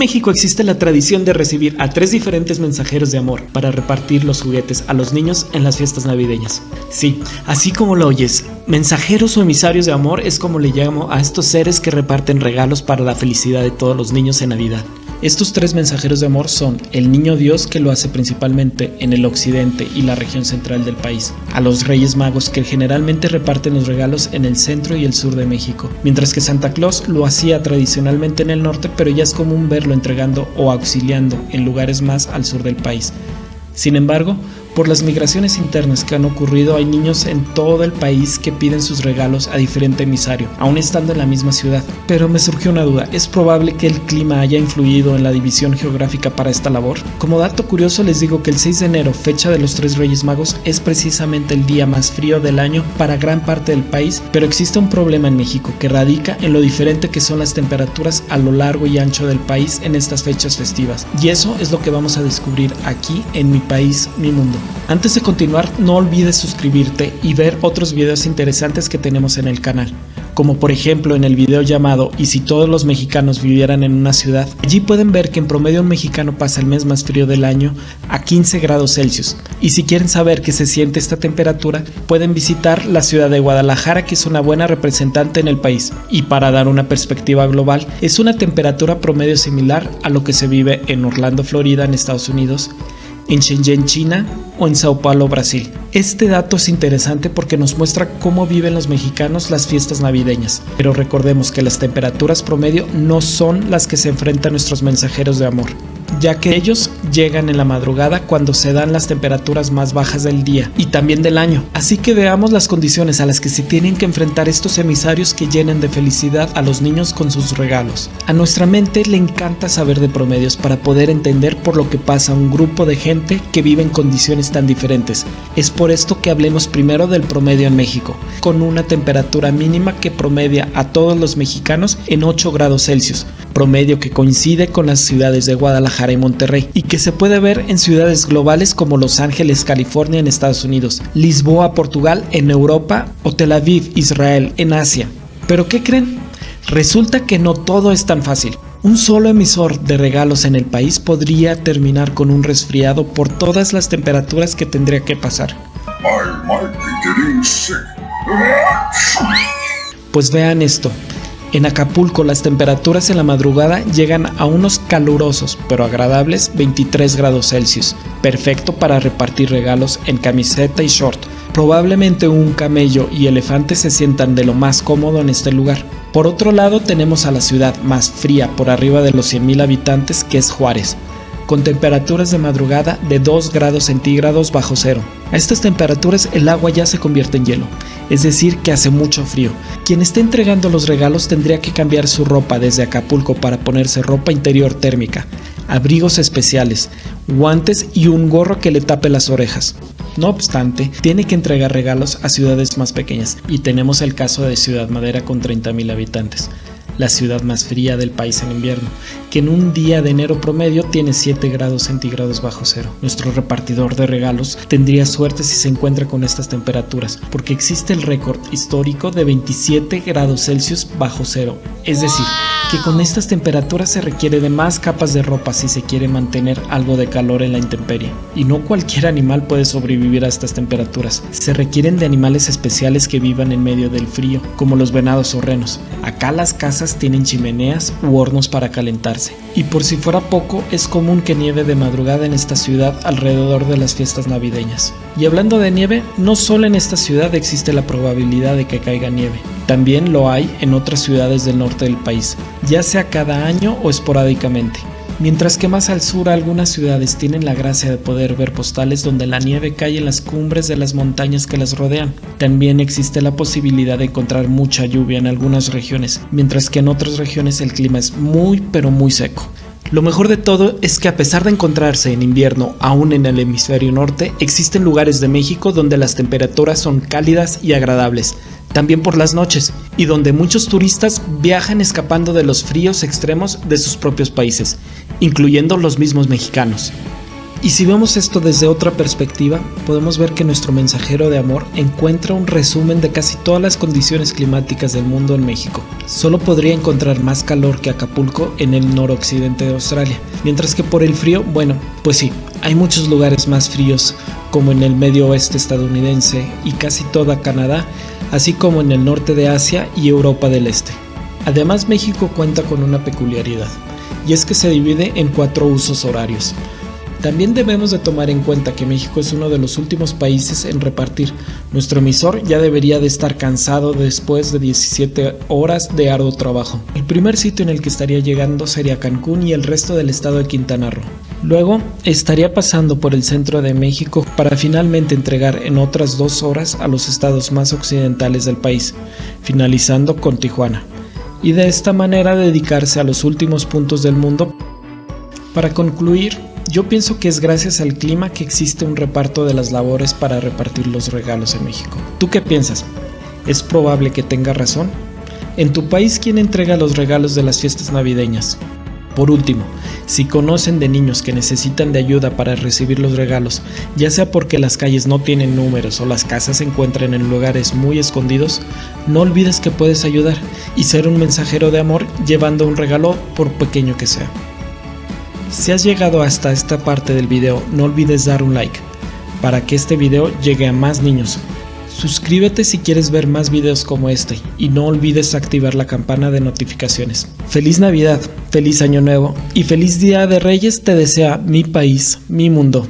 México existe la tradición de recibir a tres diferentes mensajeros de amor para repartir los juguetes a los niños en las fiestas navideñas. Sí, así como lo oyes, mensajeros o emisarios de amor es como le llamo a estos seres que reparten regalos para la felicidad de todos los niños en Navidad. Estos tres mensajeros de amor son el Niño Dios que lo hace principalmente en el occidente y la región central del país, a los Reyes Magos que generalmente reparten los regalos en el centro y el sur de México, mientras que Santa Claus lo hacía tradicionalmente en el norte pero ya es común verlo entregando o auxiliando en lugares más al sur del país. Sin embargo, por las migraciones internas que han ocurrido hay niños en todo el país que piden sus regalos a diferente emisario, aún estando en la misma ciudad. Pero me surgió una duda, ¿es probable que el clima haya influido en la división geográfica para esta labor? Como dato curioso les digo que el 6 de enero, fecha de los tres Reyes Magos, es precisamente el día más frío del año para gran parte del país, pero existe un problema en México que radica en lo diferente que son las temperaturas a lo largo y ancho del país en estas fechas festivas. Y eso es lo que vamos a descubrir aquí en mi país, mi mundo. Antes de continuar, no olvides suscribirte y ver otros videos interesantes que tenemos en el canal, como por ejemplo en el video llamado ¿Y si todos los mexicanos vivieran en una ciudad? Allí pueden ver que en promedio un mexicano pasa el mes más frío del año a 15 grados Celsius, y si quieren saber qué se siente esta temperatura, pueden visitar la ciudad de Guadalajara que es una buena representante en el país, y para dar una perspectiva global, es una temperatura promedio similar a lo que se vive en Orlando, Florida, en Estados Unidos, en Shenzhen, China o en Sao Paulo, Brasil. Este dato es interesante porque nos muestra cómo viven los mexicanos las fiestas navideñas, pero recordemos que las temperaturas promedio no son las que se enfrentan nuestros mensajeros de amor ya que ellos llegan en la madrugada cuando se dan las temperaturas más bajas del día y también del año. Así que veamos las condiciones a las que se tienen que enfrentar estos emisarios que llenen de felicidad a los niños con sus regalos. A nuestra mente le encanta saber de promedios para poder entender por lo que pasa un grupo de gente que vive en condiciones tan diferentes. Es por esto que hablemos primero del promedio en México, con una temperatura mínima que promedia a todos los mexicanos en 8 grados Celsius, promedio que coincide con las ciudades de Guadalajara y Monterrey, y que se puede ver en ciudades globales como Los Ángeles, California en Estados Unidos, Lisboa, Portugal en Europa o Tel Aviv, Israel en Asia. ¿Pero qué creen? Resulta que no todo es tan fácil. Un solo emisor de regalos en el país podría terminar con un resfriado por todas las temperaturas que tendría que pasar. Pues vean esto, en Acapulco las temperaturas en la madrugada llegan a unos calurosos pero agradables 23 grados Celsius, perfecto para repartir regalos en camiseta y short. Probablemente un camello y elefante se sientan de lo más cómodo en este lugar. Por otro lado tenemos a la ciudad más fría por arriba de los 100.000 habitantes que es Juárez, con temperaturas de madrugada de 2 grados centígrados bajo cero. A estas temperaturas el agua ya se convierte en hielo, es decir que hace mucho frío. Quien esté entregando los regalos tendría que cambiar su ropa desde Acapulco para ponerse ropa interior térmica, abrigos especiales, guantes y un gorro que le tape las orejas. No obstante, tiene que entregar regalos a ciudades más pequeñas y tenemos el caso de Ciudad Madera con 30.000 habitantes la ciudad más fría del país en invierno, que en un día de enero promedio tiene 7 grados centígrados bajo cero. Nuestro repartidor de regalos tendría suerte si se encuentra con estas temperaturas, porque existe el récord histórico de 27 grados Celsius bajo cero. Es decir, que con estas temperaturas se requiere de más capas de ropa si se quiere mantener algo de calor en la intemperie. Y no cualquier animal puede sobrevivir a estas temperaturas. Se requieren de animales especiales que vivan en medio del frío, como los venados o renos. Acá las casas tienen chimeneas u hornos para calentarse. Y por si fuera poco, es común que nieve de madrugada en esta ciudad alrededor de las fiestas navideñas. Y hablando de nieve, no solo en esta ciudad existe la probabilidad de que caiga nieve, también lo hay en otras ciudades del norte del país, ya sea cada año o esporádicamente. Mientras que más al sur algunas ciudades tienen la gracia de poder ver postales donde la nieve cae en las cumbres de las montañas que las rodean. También existe la posibilidad de encontrar mucha lluvia en algunas regiones, mientras que en otras regiones el clima es muy pero muy seco. Lo mejor de todo es que a pesar de encontrarse en invierno aún en el hemisferio norte, existen lugares de México donde las temperaturas son cálidas y agradables, también por las noches, y donde muchos turistas viajan escapando de los fríos extremos de sus propios países, incluyendo los mismos mexicanos. Y si vemos esto desde otra perspectiva, podemos ver que nuestro mensajero de amor encuentra un resumen de casi todas las condiciones climáticas del mundo en México. Solo podría encontrar más calor que Acapulco en el noroccidente de Australia, mientras que por el frío, bueno, pues sí, hay muchos lugares más fríos como en el medio oeste estadounidense y casi toda Canadá, así como en el norte de Asia y Europa del Este. Además México cuenta con una peculiaridad, y es que se divide en cuatro usos horarios. También debemos de tomar en cuenta que México es uno de los últimos países en repartir. Nuestro emisor ya debería de estar cansado después de 17 horas de arduo trabajo. El primer sitio en el que estaría llegando sería Cancún y el resto del estado de Quintana Roo. Luego estaría pasando por el centro de México para finalmente entregar en otras dos horas a los estados más occidentales del país, finalizando con Tijuana. Y de esta manera dedicarse a los últimos puntos del mundo. Para concluir, yo pienso que es gracias al clima que existe un reparto de las labores para repartir los regalos en México. ¿Tú qué piensas? ¿Es probable que tenga razón? En tu país, ¿quién entrega los regalos de las fiestas navideñas? Por último, si conocen de niños que necesitan de ayuda para recibir los regalos, ya sea porque las calles no tienen números o las casas se encuentran en lugares muy escondidos, no olvides que puedes ayudar y ser un mensajero de amor llevando un regalo por pequeño que sea. Si has llegado hasta esta parte del video, no olvides dar un like para que este video llegue a más niños. Suscríbete si quieres ver más videos como este y no olvides activar la campana de notificaciones. Feliz Navidad, feliz Año Nuevo y feliz Día de Reyes te desea mi país, mi mundo.